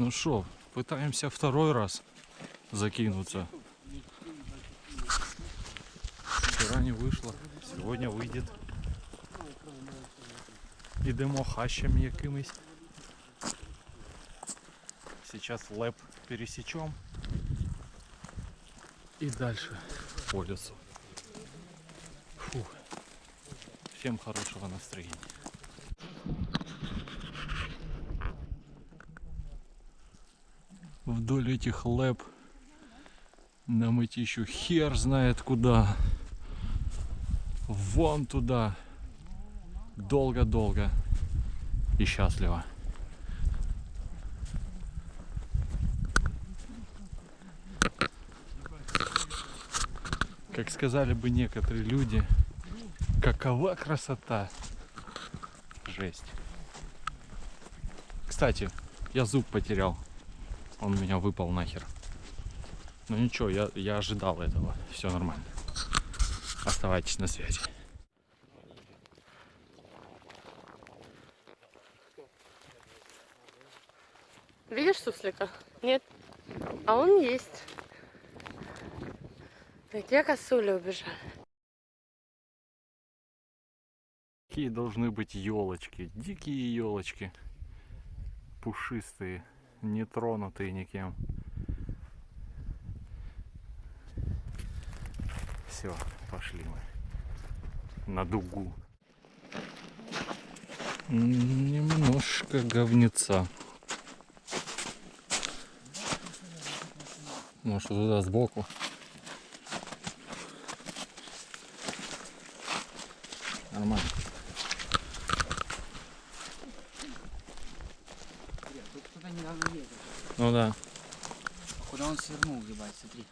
Ну что, пытаемся второй раз закинуться. Вчера не вышло, сегодня выйдет. Ідемо хащем якимись. Сейчас лэп пересечем. И дальше по лесу. Фу. Всем хорошего настроения. Вдоль этих лэп нам идти еще хер знает куда. Вон туда. Долго-долго и счастливо. Как сказали бы некоторые люди, какова красота. Жесть. Кстати, я зуб потерял. Он у меня выпал нахер. Ну ничего, я, я ожидал этого. Все нормально. Оставайтесь на связи. Видишь суслика? Нет. А он есть. Где косули убежали? Какие должны быть елочки? Дикие елочки. Пушистые, не тронутые никем. Все, пошли мы на дугу. Немножко говнеца. Может туда сбоку. Нормально. Ну да. А Куда он свернул, ебать, смотри.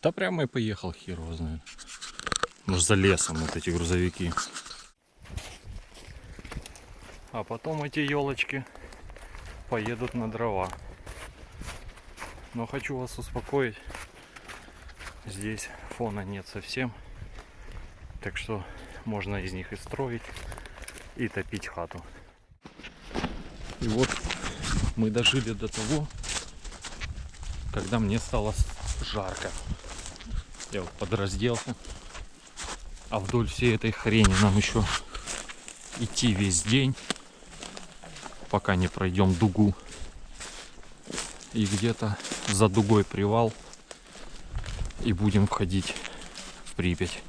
Да прямо и поехал, хер его знает. Может за лесом вот эти грузовики. А потом эти елочки поедут на дрова. Но хочу вас успокоить. Здесь фона нет совсем. Так что можно из них и строить, и топить хату. И вот мы дожили до того, когда мне стало жарко. Я вот подразделся. А вдоль всей этой хрени нам еще идти весь день, пока не пройдем дугу. И где-то за дугой привал. И будем входить в Припять.